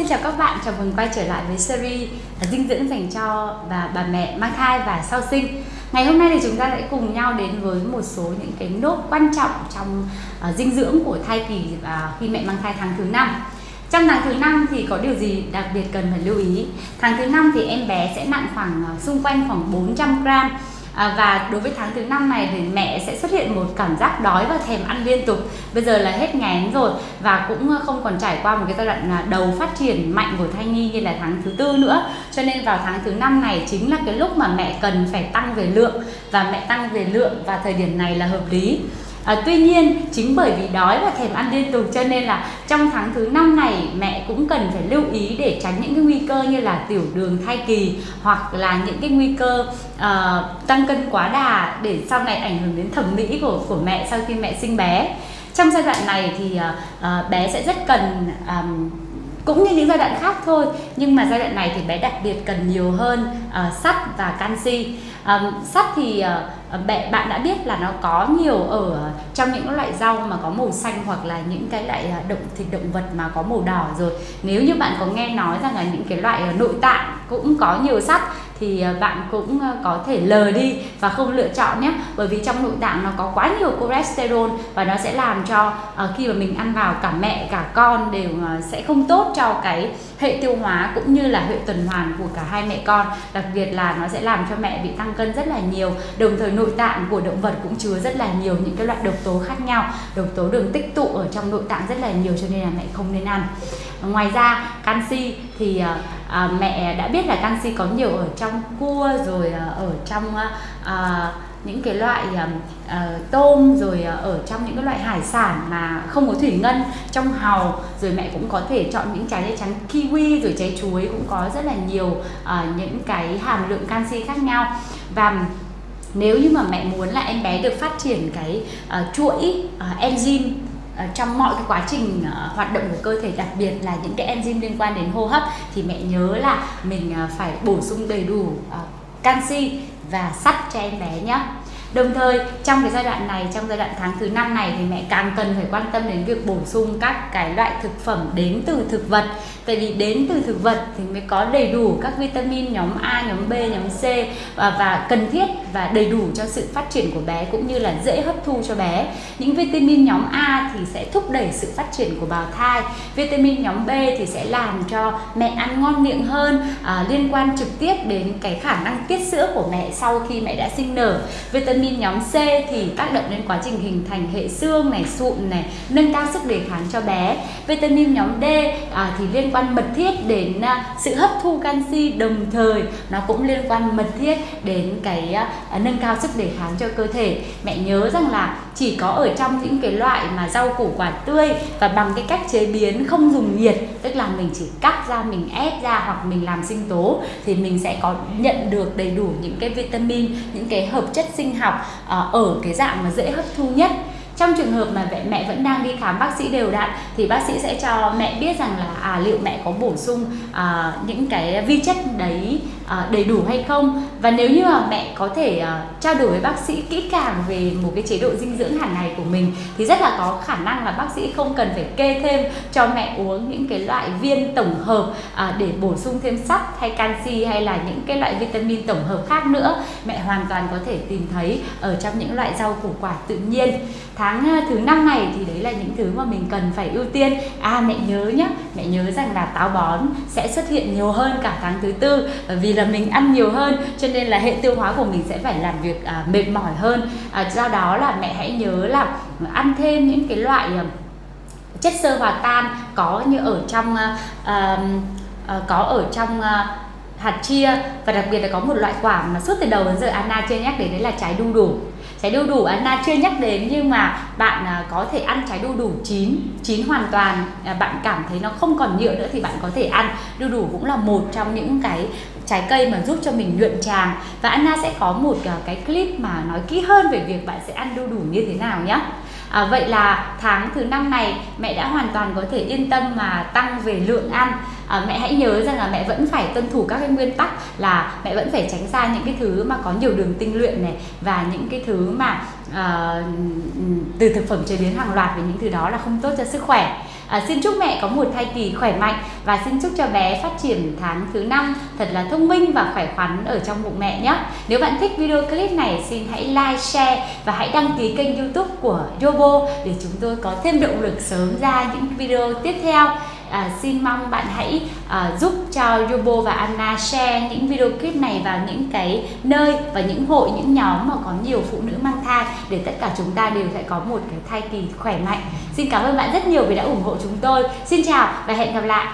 xin chào các bạn chào mừng quay trở lại với series à, dinh dưỡng dành cho bà bà mẹ mang thai và sau sinh. Ngày hôm nay thì chúng ta sẽ cùng nhau đến với một số những cái nốt quan trọng trong uh, dinh dưỡng của thai kỳ và khi mẹ mang thai tháng thứ năm. Trong tháng thứ năm thì có điều gì đặc biệt cần phải lưu ý? Tháng thứ năm thì em bé sẽ nặng khoảng uh, xung quanh khoảng 400 gram À, và đối với tháng thứ năm này thì mẹ sẽ xuất hiện một cảm giác đói và thèm ăn liên tục. Bây giờ là hết ngén rồi và cũng ờ, không còn trải qua một cái giai đoạn à, đầu phát triển mạnh của thai nhi như là tháng thứ tư nữa. Cho nên vào tháng thứ năm này chính là cái lúc mà mẹ cần phải tăng về lượng và mẹ tăng về lượng và thời điểm này là hợp lý. À, tuy nhiên chính bởi vì đói và thèm ăn liên tục cho nên là trong tháng thứ năm này mẹ cũng cần phải lưu ý để tránh những cái nguy cơ như là tiểu đường thai kỳ hoặc là những cái nguy cơ uh, tăng cân quá đà để sau này ảnh hưởng đến thẩm mỹ của của mẹ sau khi mẹ sinh bé. Trong giai đoạn này thì uh, uh, bé sẽ rất cần um, cũng như những giai đoạn khác thôi nhưng mà giai đoạn này thì bé đặc biệt cần nhiều hơn uh, sắt và canxi. Um, sắt thì uh, bạn đã biết là nó có nhiều ở trong những loại rau mà có màu xanh hoặc là những cái loại động thịt động vật mà có màu đỏ rồi. Nếu như bạn có nghe nói rằng là những cái loại nội tạng cũng có nhiều sắt thì à, bạn cũng à, có thể lờ đi và không lựa chọn nhé. Bởi vì trong nội tạng nó có quá nhiều cholesterol và nó sẽ làm cho à, khi mà mình ăn vào cả mẹ, cả con đều sẽ không tốt cho cái hệ tiêu hóa cũng như là hệ tuần hoàn của cả hai mẹ con. Đặc biệt là nó sẽ làm cho mẹ bị tăng cân rất là nhiều. Đồng thời nội tạng của động vật cũng chứa rất là nhiều những cái loại độc tố khác nhau. Độc tố đường tích tụ ở trong nội tạng rất là nhiều cho nên là mẹ không nên ăn ngoài ra canxi thì uh, à, mẹ đã biết là canxi có nhiều ở trong cua rồi ờ, ở trong ờ, à, những cái loại uh, tôm rồi uh, ở trong những cái loại hải sản mà không có thủy ngân trong hàu. Rồi mẹ cũng có thể chọn những trái trắng kiwi rồi trái chuối cũng có rất là nhiều uh, những cái hàm lượng canxi khác nhau. Và nếu như mà mẹ muốn là em bé được phát triển cái uh, chuỗi uh, enzyme Ờ, trong mọi cái quá trình ờ, hoạt động của cơ thể đặc biệt là những cái enzyme liên quan đến hô hấp thì mẹ nhớ là mình ờ, phải bổ sung đầy đủ canxi và sắt cho em bé nhé Đồng thời trong cái giai đoạn này, trong giai đoạn tháng thứ năm này thì mẹ càng cần phải quan tâm đến việc bổ sung các cái loại thực phẩm đến từ thực vật. Tại vì đến từ thực vật thì mới có đầy đủ các vitamin nhóm A, nhóm B, nhóm C và, và cần thiết và đầy đủ cho sự phát triển của bé cũng như là dễ hấp thu cho bé. Những vitamin nhóm A thì sẽ thúc đẩy sự phát triển của bào thai. Vitamin nhóm B thì sẽ làm cho mẹ ăn ngon miệng hơn, à, liên quan trực tiếp đến cái khả năng tiết sữa của mẹ sau khi mẹ đã sinh nở. Vitamin nhóm C thì tác động đến quá trình hình thành hệ xương này, sụn này, nâng cao sức đề kháng cho bé. Vitamin nhóm D à, thì liên quan mật thiết đến à, sự hấp thu canxi đồng thời nó cũng liên quan mật thiết đến cái à, À, nâng cao sức đề kháng cho cơ thể. Mẹ nhớ rằng là chỉ có ở trong những cái loại mà rau củ quả tươi và bằng cái cách chế biến không dùng nhiệt tức là mình chỉ cắt ra mình ép ra hoặc mình làm sinh tố thì mình sẽ có nhận được đầy đủ những cái vitamin những cái hợp chất sinh học à, ở cái dạng mà dễ hấp thu nhất trong trường hợp mà mẹ, mẹ vẫn đang đi khám bác sĩ đều đặn thì bác sĩ sẽ cho mẹ biết rằng là à, liệu mẹ có bổ sung à, những cái vi chất đấy à, đầy đủ hay không và nếu như mà mẹ có thể uh, trao đổi với bác sĩ kỹ càng về một cái chế độ dinh dưỡng hàng ngày của mình thì rất là có khả năng là bác sĩ không cần phải kê thêm cho mẹ uống những cái loại viên tổng hợp uh, để bổ sung thêm sắt hay canxi hay là những cái loại vitamin tổng hợp khác nữa. Mẹ hoàn toàn có thể tìm thấy ở trong những loại rau củ quả tự nhiên. Tháng à, thứ năm này thì đấy là những thứ mà mình cần phải ưu tiên. À mẹ nhớ nhé mẹ nhớ rằng là táo bón sẽ xuất hiện nhiều hơn cả tháng thứ tư bởi vì là mình ăn nhiều hơn cho nên là hệ tiêu hóa của mình sẽ phải làm việc à, mệt mỏi hơn. À, do đó là mẹ hãy nhớ là ăn thêm những cái loại à, chất xơ hòa tan có như ở trong à, à, à có ở trong à, hạt chia và đặc biệt là có một loại quả mà suốt từ đầu đến giờ Anna chưa nhắc đến, đấy là trái đu đủ. Trái đu đủ Anna chưa nhắc đến nhưng mà bạn à, có thể ăn trái đu đủ chín chín hoàn toàn. À, bạn cảm thấy nó không còn nhựa nữa thì bạn có thể ăn. Đu đủ cũng là một trong những cái trái cây mà giúp cho mình nhuận tràng. Và Anna sẽ có một à, cái clip mà nói kỹ hơn về việc bạn sẽ ăn đu đủ như thế nào nhé À, vậy là tháng thứ năm này mẹ đã hoàn toàn có thể yên tâm mà tăng về lượng ăn. À, mẹ hãy nhớ rằng là mẹ vẫn phải tuân thủ các cái nguyên tắc là mẹ vẫn phải tránh xa những cái thứ mà có nhiều đường tinh luyện này và những cái thứ mà à, từ thực phẩm chế biến hàng loạt về những thứ đó là không tốt cho sức khỏe. À, xin chúc mẹ có một thai kỳ khỏe mạnh và xin chúc cho bé phát triển tháng thứ năm thật là thông minh và khỏe khoắn ở trong bụng mẹ nhé. Nếu bạn thích video clip này xin hãy like, share và hãy đăng ký kênh youtube của Yobo để chúng tôi có thêm động lực sớm ra những video tiếp theo à, xin mong bạn hãy à, giúp cho Yobo và Anna share những video clip này vào những cái nơi và những hội những nhóm mà có nhiều phụ nữ mang thai để tất cả chúng ta đều sẽ có một cái thai kỳ khỏe mạnh. Xin cảm ơn bạn rất nhiều vì đã ủng hộ chúng tôi. Xin chào và hẹn gặp lại.